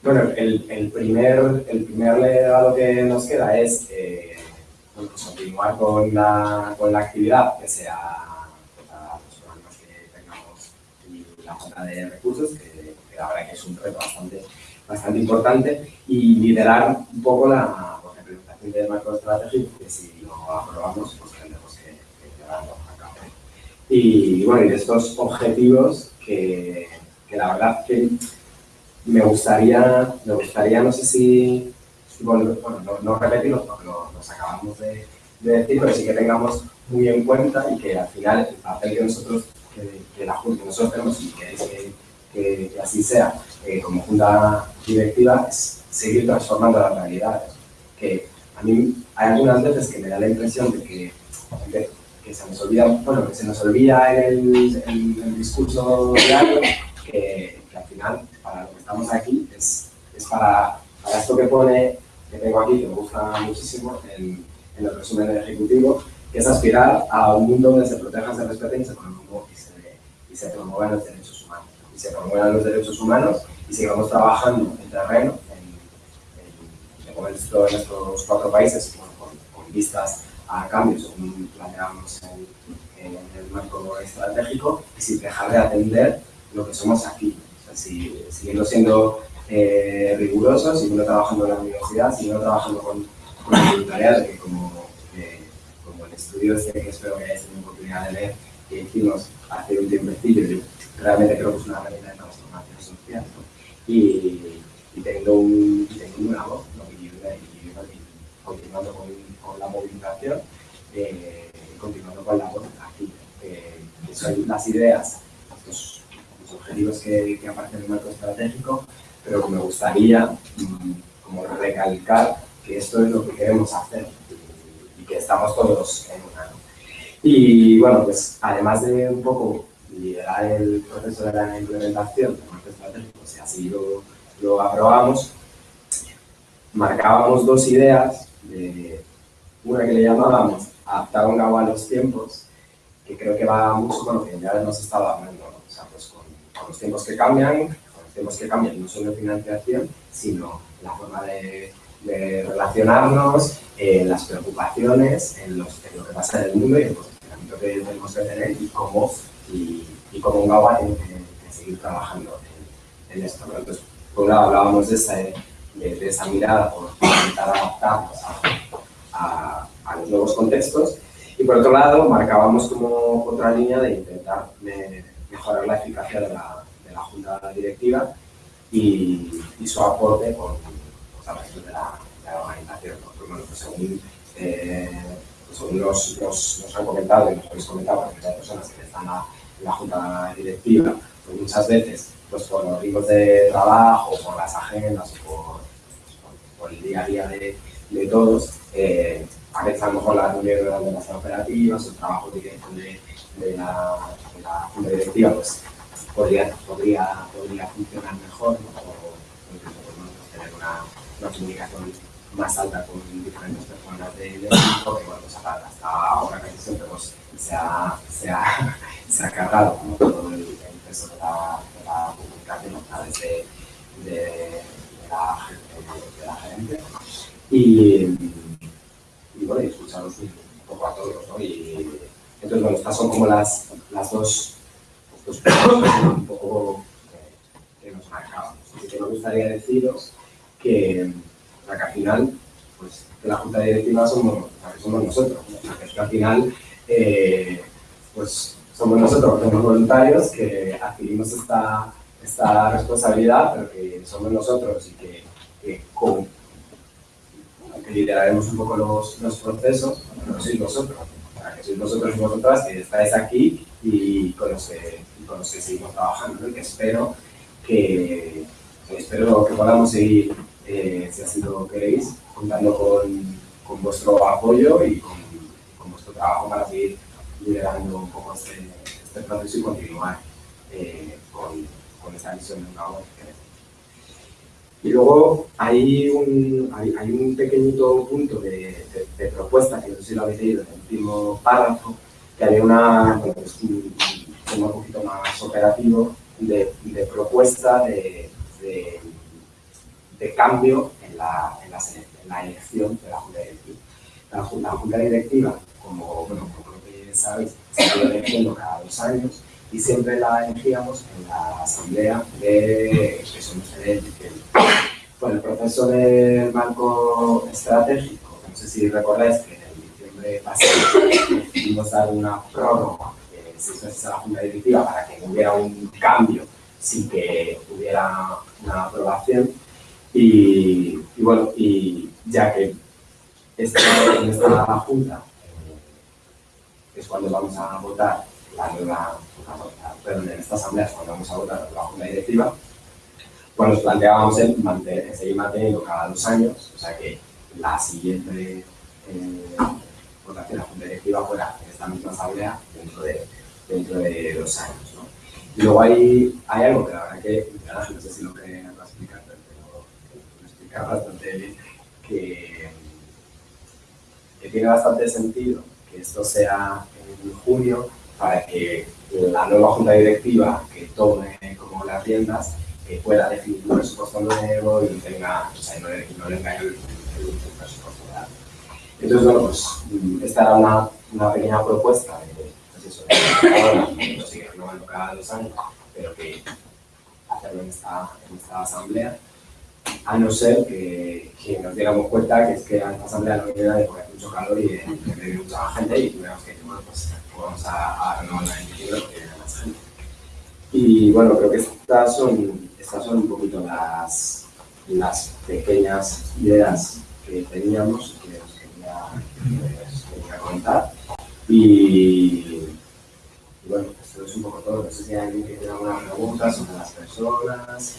Bueno, el, el, primer, el primer legado que nos queda es eh, pues continuar con la, con la actividad, que sea los programas que tengamos y la falta de recursos, que, que, la verdad que es un reto bastante, bastante importante, y liderar un poco la, pues, la implementación del marco estratégico, que si lo aprobamos, pues tendremos que, que llevarlo a cabo. Y bueno, y de estos objetivos que, que la verdad que me gustaría, me gustaría, no sé si, bueno, no, no porque los acabamos de, de, decir, pero sí que tengamos muy en cuenta y que al final el papel que nosotros, que, que la Junta, nosotros tenemos y que, que, que, que así sea, eh, como Junta Directiva, es seguir transformando la realidad. Que a mí hay algunas veces que me da la impresión de que, de, que se nos olvida, bueno, que se nos olvida el, en el discurso diario que, que al final que estamos aquí es, es para, para, esto que pone, que tengo aquí, que me gusta muchísimo en, el resumen del Ejecutivo, que es aspirar a un mundo donde se protejan, se respeten y se, y se, y se promuevan los derechos humanos. Y se promuevan los derechos humanos y sigamos trabajando en terreno, en, en, en, estos cuatro países, con, vistas a cambios, como planteamos en, el marco estratégico, y sin dejar de atender lo que somos aquí, si, siguiendo siendo eh, rigurosos, siguiendo trabajando en la universidad, siguiendo trabajando con, con el voluntariado, que como, eh, como el estudio este que espero que hayáis tenido oportunidad de leer, que hicimos hace un tiempecillo, yo realmente creo que es una herramienta de transformación social, y, y, teniendo, un, teniendo una voz, ¿no? y, y, continuando con, con, la movilización, eh, continuando con la voz aquí, eh, son las ideas, objetivos que, que aparecen en el marco estratégico, pero que me gustaría mm, como recalcar que esto es lo que queremos hacer y, que estamos todos en una. Y bueno, pues además de un poco liderar el proceso de la implementación del marco estratégico, si así lo, lo aprobamos, marcábamos dos ideas, de una que le llamábamos adaptar un agua a los tiempos, que creo que va mucho lo que ya nos estaba hablando, ¿no? o sea, pues con con los tiempos que cambian, los tiempos que cambian no solo financiación, sino la forma de, de relacionarnos, eh, las preocupaciones, en, los, en, lo que pasa en el mundo y el posicionamiento que tenemos que tener y cómo, y, y cómo un GAWA tiene que, seguir trabajando en, en esto. ¿no? Entonces, por un lado hablábamos de esa, de, de esa mirada por intentar adaptarnos a, a, a, los nuevos contextos y por otro lado marcábamos como otra línea de intentar mejorar la eficacia de la Junta Directiva y, y, su aporte con, pues, a de la, de la organización. Porque, bueno, pues, según, eh, pues, según nos, nos, nos, han comentado y nos habéis comentado, porque hay personas que están en la Junta Directiva, pues muchas veces pues por los ritmos de trabajo, por las agendas, por, por, por el día a día de, de todos, eh, a veces a lo mejor las reuniones eran demasiado operativas, el trabajo de, de, de la la junta directiva pues, podría, podría, podría funcionar mejor o, incluso pues, tener una, una, comunicación más alta con diferentes personas del equipo, que bueno, pues, hasta ahora casi siempre pues, se, ha, se, ha, se ha cargado como todo el, el peso de la, de la comunicación a través de, de, de, la, de, la gerente. Y, y bueno, escucharos un poco a todos, ¿no? Y, entonces, bueno, estas son como las, las dos, un poco que, nos marcamos. Así que me gustaría deciros que, que al final, pues, que la Junta Directiva somos, somos nosotros, al final, eh, pues, somos nosotros, somos voluntarios que adquirimos esta, esta responsabilidad, pero que somos nosotros y que, que, con, que lideraremos un poco los, los procesos, pero sois vosotros que sois vosotros y vosotras que estáis aquí y con los que seguimos trabajando, y que espero que, espero que podamos seguir, eh, si así lo queréis, contando con, con vuestro apoyo y con, con, vuestro trabajo para seguir liderando un poco este, este proceso y continuar eh, con, con esta visión de una voz y luego hay un, hay, hay un pequeñito punto de, de, de, propuesta, que no sé si lo habéis leído en el último párrafo, que había una, pues un, tema un poquito más operativo de, de propuesta de, de, de cambio en la, en, la, en la, elección de la Junta Directiva. La, la Junta Directiva, como, bueno, como lo que sabéis, se ido eligiendo cada dos años y siempre la elegíamos en la asamblea de que somos el, bueno, el proceso del banco estratégico, no sé si recordáis que en diciembre pasado decidimos dar una prórroga meses a la Junta Directiva para que hubiera un cambio sin que hubiera una aprobación. Y, bueno, y ya que esta, en esta Junta eh, es cuando vamos a votar la nueva, perdón, en esta asamblea es cuando vamos a votar la Junta Directiva, pues nos planteábamos en, mantener, seguir manteniendo cada dos años, o sea que la siguiente eh, votación de la Junta Directiva fuera en esta misma asamblea dentro de, dentro de dos años. ¿no? Y luego hay, hay algo que la verdad que, no sé si lo que a explicar, pero lo explicar bastante bien, que, que tiene bastante sentido que esto sea en junio para que la nueva junta directiva que tome como las riendas que pueda definir un presupuesto nuevo y tenga, o sea, no, le, no le engañe el, el, presupuesto real. Entonces, bueno, pues esta era una, una pequeña propuesta pues de que sigue renovando cada dos años, pero que hacerlo en esta, en esta asamblea, a no ser que, que, nos diéramos cuenta que es que en esta asamblea no nadie porque hace mucho calor y viene mucha gente y tuviéramos que bueno, pues vamos a, a renovar en diciembre porque viene más gente. Y bueno, creo que estas son estas son un poquito las, las pequeñas ideas que teníamos que os quería, quería contar. Y, y, bueno, esto es un poco todo. No sé si hay alguien que tenga alguna pregunta sobre las personas.